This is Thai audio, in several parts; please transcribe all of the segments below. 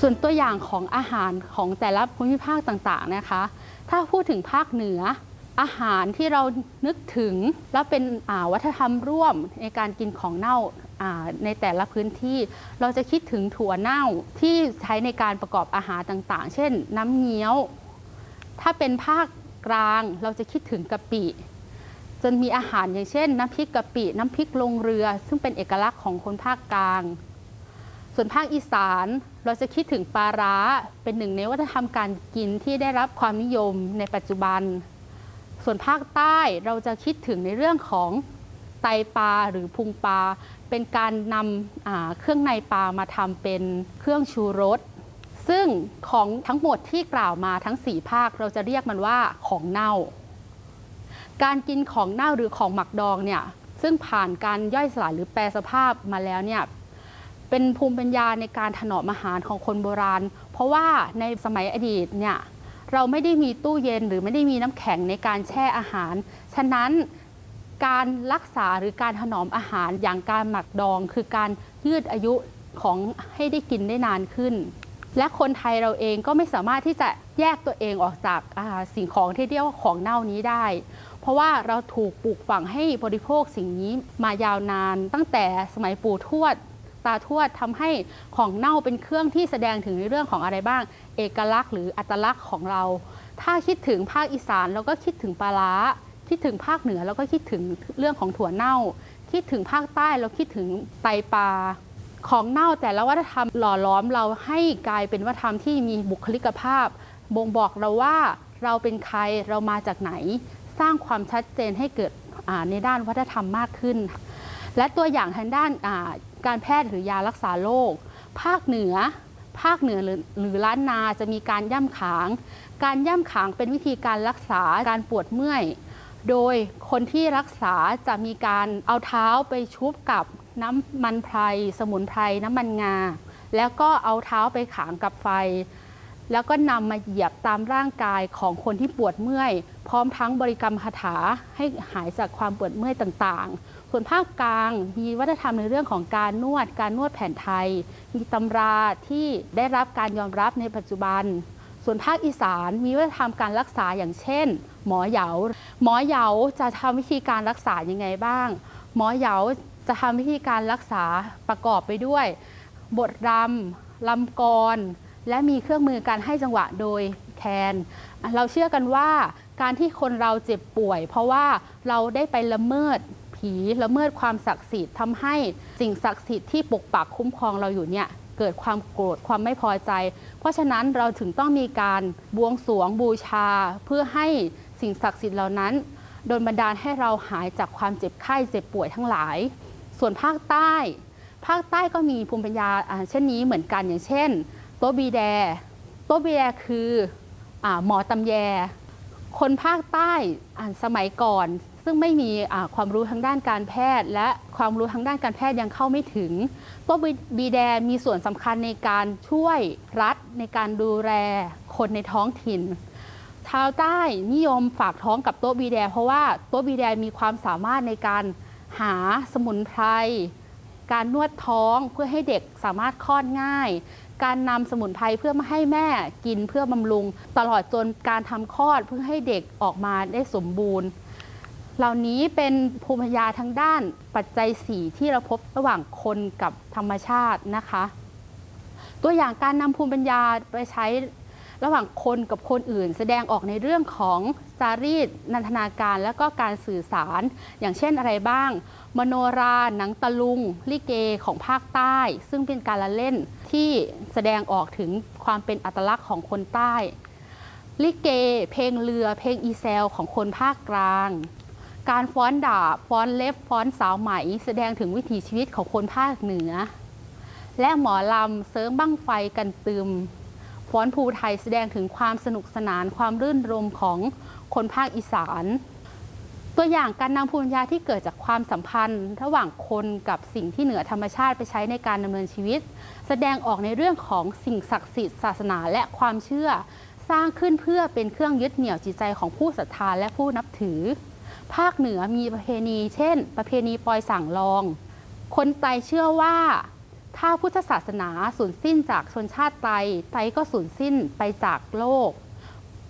ส่วนตัวอย่างของอาหารของแต่ละภูมิภาคต่างๆนะคะ ถ้าพูดถึงภาคเหนือ อาหารที่เรานึกถึงแล้วเป็นวัฒนธรรมร่วมในการกินของเน่าอ่าในแต่ละพื้นที่ เราจะคิดถึงถั่วเน่าที่ใช้ในการประกอบอาหารต่างๆ เช่น น้ำเงี้ยว ถ้าเป็นภาคกลางเราจะคิดถึงกะปิจนมีอาหารอย่างเช่น น้ำพริกกะปิ น้ำพริกลงเรือ ซึ่งเป็นเอกลักษณ์ของคนภาคกลาง ส่วนภาคอีสานเราจะคิดถึงปลาร้าเป็นหนึ่งในวัฒนธรรมการกินที่ได้รับความนิยมในปัจจุบัน ส่วนภาคใต้เราจะคิดถึงในเรื่องของไตปลาหรือพุงปลา เป็นการนำเครื่องในปลามาทำเป็นเครื่องชูรส ซึ่งของทั้งหมดที่กล่าวมาทั้ง 4 ภาคเราจะเรียกมันว่าของเน่า การกินของเน่าหรือของหมักดองเนี่ยซึ่งผ่านการย่อยสลายหรือแปรสภาพมาแล้วเนี่ย เป็นภูมิปัญญาในการถนอมอาหารของคนโบราณ เพราะว่าในสมัยอดีตเนี่ยเราไม่ได้มีตู้เย็นหรือไม่ได้มีน้ำแข็งในการแช่อาหาร ฉะนั้นการรักษาหรือการถนอมอาหารอย่างการหมักดอง คือการยืดอายุของให้ได้กินได้นานขึ้น และคนไทยเราเองก็ไม่สามารถที่จะแยกตัวเองออกจากาสิ่งของที่เรียกว่าของเน่านี้ได้ เพราะว่าเราถูกปลูกฝังให้บริโภคสิ่งนี้มายาวนาน ตั้งแต่สมัยปู่ทวด ตาทวดทำให้ของเน่าเป็นเครื่องที่แสดงถึงในเรื่องของอะไรบ้าง เอกลักษณ์หรืออัตลักษณ์ของเรา ถ้าคิดถึงภาคอีสานเราก็คิดถึงปลาร้าคิดถึงภาคเหนือเราก็คิดถึงเรื่องของถั่วเน่า คิดถึงภาคใต้เราคิดถึงไตปลาของเน่าแต่ละวัฒนธรรมหล่อล้อมเราให้กลายเป็นวัฒนธรรมที่มีบุคลิกภาพ บ่งบอกเราว่าเราเป็นใครเรามาจากไหน สร้างความชัดเจนให้เกิดในด้านวัฒนธรรมมากขึ้น และตัวอย่างทางด้านา การแพทย์หรือยารักษาโรค ภาคเหนือ ภาคเหนือหรือหรือล้านนาจะมีการย่ำขาง การย่ำขางเป็นวิธีการรักษาการปวดเมื่อย โดยคนที่รักษาจะมีการเอาเท้าไปชุบกับน้ำมันไพร สมุนไพร น้ำมันงา แล้วก็เอาเท้าไปขางกับไฟ แล้วก็นำมาเหยียบตามร่างกายของคนที่ปวดเมื่อย พร้อมทั้งบริกรรมคาถาให้หายจากความปวดเมื่อยต่างๆ ส่วนภาคกลางมีวัฒนธรรมในเรื่องของการนวด การนวดแผนไทย มีตำราที่ได้รับการยอมรับในปัจจุบัน ส่วนภาคอีสานมีวัฒนธรรมการรักษาอย่างเช่น หมอเหยา หมอเหยาจะทำวิธีการรักษายังไงบ้าง หมอเหยาจะทำวิธีการรักษาประกอบไปด้วย บทรำลำกร และมีเครื่องมือการให้จังหวะโดยแคน เราเชื่อกันว่าการที่คนเราเจ็บป่วย เพราะว่าเราได้ไปละเมิด ผีละเมิดความศักดิ์สิทธิ์ทำให้สิ่งศักดิ์สิทธิ์ที่ปกปักคุ้มครองเราอยู่เนี่ยเกิดความโกรธความไม่พอใจ เพราะฉะนั้นเราถึงต้องมีการบวงสรวงบูชา เพื่อให้สิ่งศักดิ์สิทธิ์เหล่านั้นโดนบันดาลให้เราหายจากความเจ็บไข้เจ็บป่วยทั้งหลาย ส่วนภาคใต้ ภาคใต้ก็มีภูมิปัญญาเช่นนี้เหมือนกันอย่างเช่น โตะบีแด โตะบีแดคืออหมอตำแย คนภาคใต้สมัยก่อน ซึ่งไม่มีความรู้ทางด้านการแพทย์ และความรู้ทางด้านการแพทย์ยังเข้าไม่ถึงโตะบีแดมีส่วนสำคัญในการช่วยรัฐในการดูแลคนในท้องถิ่นชาวใต้นิยมฝากท้องกับโต๊ะบีแด เพราะว่าโต๊ะบีแดมีความสามารถในการหาสมุนไพรการนวดท้องเพื่อให้เด็กสามารถคลอดง่าย การนำสมุนไพรเพื่อมาให้แม่กินเพื่อบำรุง ตลอดจนการทำคลอดเพื่อให้เด็กออกมาได้สมบูรณ์ เหล่านี้เป็นภูมิปัญญาทางด้านปัจจัยสี่ที่เราพบระหว่างคนกับธรรมชาตินะคะ ตัวอย่างการนำภูมิปัญญาไปใช้ระหว่างคนกับคนอื่น แสดงออกในเรื่องของจารีตนันทนาการและก็การสื่อสาร อย่างเช่นอะไรบ้าง มโนราหนังตะลุง ลิเกของภาคใต้ ซึ่งเป็นการละเล่นที่แสดงออกถึงความเป็นอัตลักษณ์ของคนใต้ ลิเก เพลงเรือ เพลงอีแซล ของคนภาคกลาง การฟ้อนดาบฟ้อนเล็บฟ้อนสาวไหม แสดงถึงวิถีชีวิตของคนภาคเหนือ และหมอลำเสริมบั้งไฟกันตึมฟ้อนภูไทยแสดงถึงความสนุกสนานความรื่นรมของคนภาคอีสาน ตัวอย่างการนำภูมิปัญญาที่เกิดจากความสัมพันธ์ ระหว่างคนกับสิ่งที่เหนือธรรมชาติไปใช้ในการดำเนินชีวิต แสดงออกในเรื่องของสิ่งศักดิ์สิทธิ์ศาสนาและความเชื่อ สร้างขึ้นเพื่อเป็นเครื่องยึดเหนี่ยวจิตใจของผู้ศรัทธาและผู้นับถือ ภาคเหนือมีประเพณี เช่น ประเพณีปอยสั่งลอง คนไตเชื่อว่า ถ้าพุทธศาสนาสูญสิ้นจากชนชาติไตไตก็สูญสิ้นไปจากโลก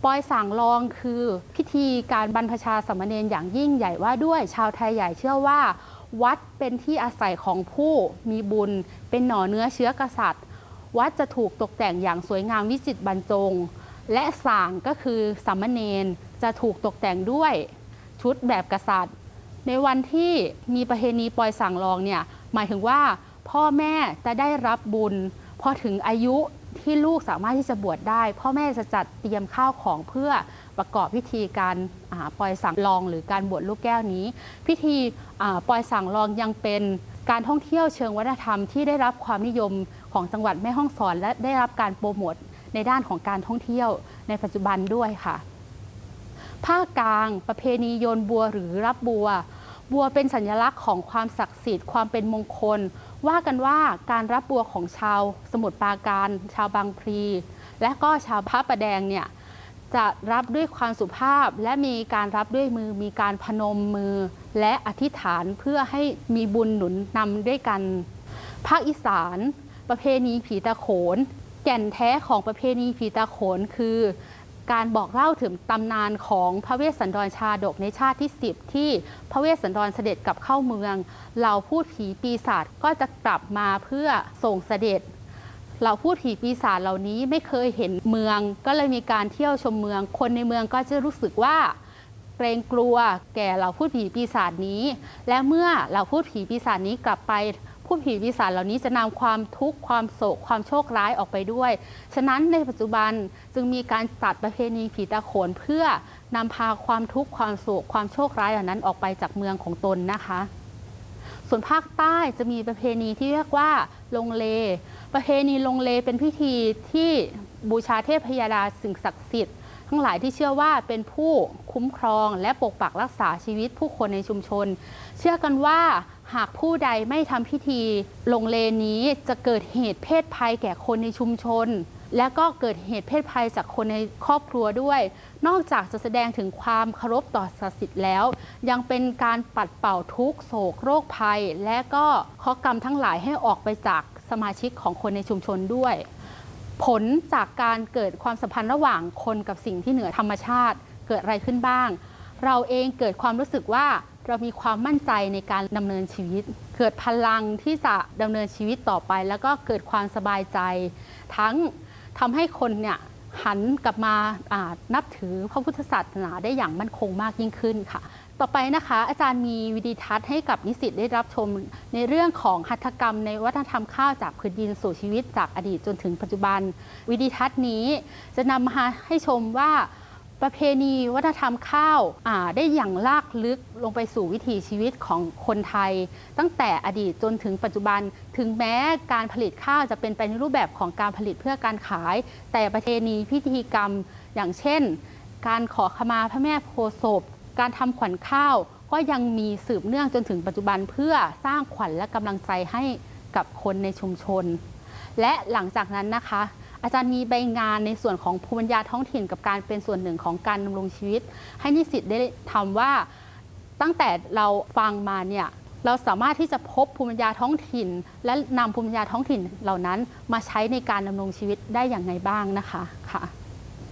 ปอยสั่งลองคือพิธีการบรรพชาสมเณรอย่างยิ่งใหญ่ว่าด้วยชาวไทยใหญ่เชื่อว่า วัดเป็นที่อาศัยของผู้มีบุญ เป็นหน่อเนื้อเชื้อกษัตริย์ วัดจะถูกตกแต่งอย่างสวยงามวิจิตรบรรจง และส่างก็คือสามเณรจะถูกตกแต่งด้วย ชุดแบบกษัตริย์ ในวันที่มีประเพณีปล่อยสั่งลองเนี่ยหมายถึงว่าพ่อแม่จะได้รับบุญพอถึงอายุที่ลูกสามารถที่จะบวชได้ พ่อแม่จะจัดเตรียมข้าวของเพื่อประกอบพิธีการาปล่อยสั่งลอง หรือการบวชลูกแก้วนี้ พิธีปล่อยสั่งลองยังเป็นการท่องเที่ยวเชิงวัฒนธรรมที่ได้รับความนิยมของจังหวัดแม่ฮ่องสอน และได้รับการโปรโมทในด้านของการท่องเที่ยวในปัจจุบันด้วยค่ะ ภาคกลาง ประเพณีโยนบัวหรือรับบัว บัวเป็นสัญลักษณ์ของความศักดิ์สิทธิ์ความเป็นมงคล ว่ากันว่าการรับบัวของชาว สมุทรปราการ ชาวบางพลี และก็ชาวพระประแดงเนี่ยจะรับด้วยความสุภาพและมีการรับด้วยมือมีการพนมมือ และอธิษฐานเพื่อให้มีบุญหนุนนำด้วยกัน ภาคอีสาน ประเพณีผีตาโขน แก่นแท้ของประเพณีผีตาโขนคือ การบอกเล่าถึงตำนานของพระเวสสันดรชาดกในชาติที่ 10 ที่พระเวสสันดรเสด็จกลับเข้าเมือง เราพูดผีปีศาจก็จะกลับมาเพื่อส่งเสด็จ เราพูดผีปีศาจเหล่านี้ไม่เคยเห็นเมือง ก็เลยมีการเที่ยวชมเมือง คนในเมืองก็จะรู้สึกว่าเกรงกลัวแก่เราพูดผีปีศาจนี้ และเมื่อเราพูดผีปีศาจนี้กลับไป พูดผีปีศาจเหล่านี้จะนำความทุกข์ความโศกความโชคร้ายออกไปด้วย ฉะนั้นในปัจจุบันจึงมีการจัดประเพณีผีตาโขนเพื่อนำพาความทุกข์ความโศกความโชคร้ายเหล่านั้นออกไปจากเมืองของตนนะคะ ส่วนภาคใต้จะมีประเพณีที่เรียกว่าลงเล ประเพณีลงเลเป็นพิธีที่บูชาเทพพยดาสิ่งศักดิ์สิทธิ์ ทั้งหลายที่เชื่อว่าเป็นผู้คุ้มครองและปกปักรักษาชีวิตผู้คนในชุมชน เชื่อกันว่าหากผู้ใดไม่ทำพิธีลงเลนี้จะเกิดเหตุเพศภัยแก่คนในชุมชน และก็เกิดเหตุเพศภัยจากคนในครอบครัวด้วย นอกจากจะแสดงถึงความเคารพต่อศักดิ์สิทธิ์แล้ว ยังเป็นการปัดเป่าทุกโศกโรคภัย และก็ข้อกรรมทั้งหลายให้ออกไปจากสมาชิกของคนในชุมชนด้วย ผลจากการเกิดความสัมพันธ์ระหว่างคนกับสิ่งที่เหนือธรรมชาติ เกิดอะไรขึ้นบ้าง เราเองเกิดความรู้สึกว่าเรามีความมั่นใจในการดำเนินชีวิต เกิดพลังที่จะดำเนินชีวิตต่อไป แล้วก็เกิดความสบายใจ ทั้งทำให้คนเนี่ยหันกลับมาอ่านับถือพระพุทธศาสนาได้อย่างมั่นคงมากยิ่งขึ้นค่ะ ต่อไปนะคะ อาจารย์มีวิดีทัศน์ให้กับนิสิตได้รับชมในเรื่องของหัตถกรรมในวัฒนธรรมข้าวจากพื้นดินสู่ชีวิตจากอดีตจนถึงปัจจุบัน วิดีทัศน์นี้จะนำมาให้ชมว่าประเพณีวัฒนธรรมข้าวาได้อย่างลากลึกลงไปสู่วิถีชีวิตของคนไทย ตั้งแต่อดีตจนถึงปัจจุบัน ถึงแม้การผลิตข้าวจะเป็นไปในรูปแบบของการผลิตเพื่อการขาย แต่ประเพณีพิธีกรรมอย่างเช่น การขอขมาพระแม่โพธิ์ศพ การทำขวัญข้าว ก็ยังมีสืบเนื่องจนถึงปัจจุบันเพื่อสร้างขวัญและกำลังใจให้กับคนในชุมชน และหลังจากนั้นนะคะ อาจารย์มีใบงานในส่วนของภูมิปัญญาท้องถิ่นกับการเป็นส่วนหนึ่งของการดำรงชีวิต ให้นิสิตได้ทำว่าตั้งแต่เราฟังมาเนี่ยเราสามารถที่จะพบภูมิปัญญาท้องถิ่น และนำภูมิปัญญาท้องถิ่นเหล่านั้นมาใช้ในการดำรงชีวิตได้อย่างไรบ้างนะคะค่ะ